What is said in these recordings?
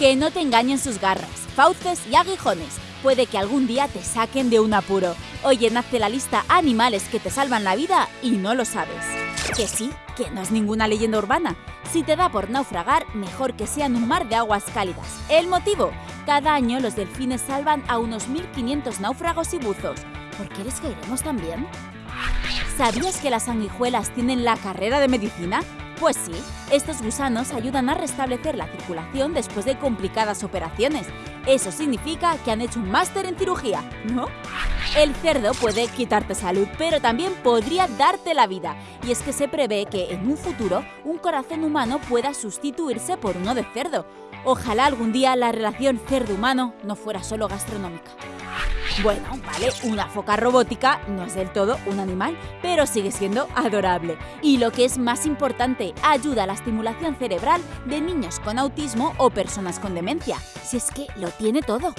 Que no te engañen sus garras, fauces y aguijones. Puede que algún día te saquen de un apuro. Oye, nace la lista animales que te salvan la vida y no lo sabes. Que sí, que no es ninguna leyenda urbana. Si te da por naufragar, mejor que sea en un mar de aguas cálidas. ¿El motivo? Cada año los delfines salvan a unos 1.500 náufragos y buzos. ¿Por qué les caeremos también? ¿Sabías que las sanguijuelas tienen la carrera de medicina? Pues sí, estos gusanos ayudan a restablecer la circulación después de complicadas operaciones. Eso significa que han hecho un máster en cirugía, ¿no? El cerdo puede quitarte salud, pero también podría darte la vida. Y es que se prevé que en un futuro un corazón humano pueda sustituirse por uno de cerdo. Ojalá algún día la relación cerdo-humano no fuera solo gastronómica. Bueno, vale, una foca robótica no es del todo un animal, pero sigue siendo adorable. Y lo que es más importante, ayuda a la estimulación cerebral de niños con autismo o personas con demencia. Si es que lo tiene todo.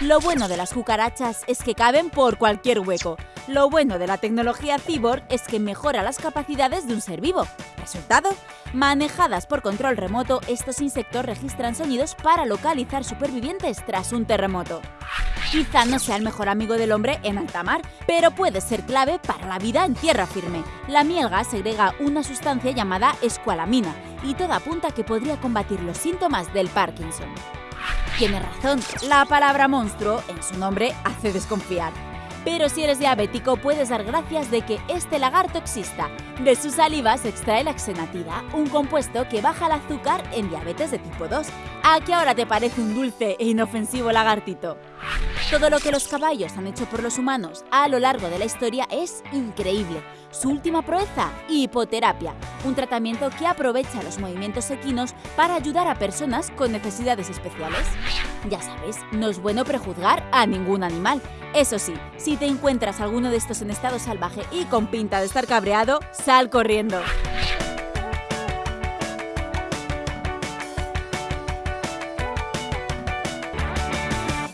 Lo bueno de las cucarachas es que caben por cualquier hueco. Lo bueno de la tecnología cyborg es que mejora las capacidades de un ser vivo. ¿Resultado? Manejadas por control remoto, estos insectos registran sonidos para localizar supervivientes tras un terremoto. Quizá no sea el mejor amigo del hombre en alta mar, pero puede ser clave para la vida en tierra firme. La mielga segrega una sustancia llamada escualamina y todo apunta que podría combatir los síntomas del Parkinson. Tiene razón, la palabra monstruo en su nombre hace desconfiar. Pero si eres diabético puedes dar gracias de que este lagarto exista. De su saliva se extrae la xenatida, un compuesto que baja el azúcar en diabetes de tipo 2. ¿A qué ahora te parece un dulce e inofensivo lagartito? Todo lo que los caballos han hecho por los humanos a lo largo de la historia es increíble. Su última proeza, hipoterapia, un tratamiento que aprovecha los movimientos equinos para ayudar a personas con necesidades especiales. Ya sabes, no es bueno prejuzgar a ningún animal. Eso sí, si te encuentras alguno de estos en estado salvaje y con pinta de estar cabreado, sal corriendo.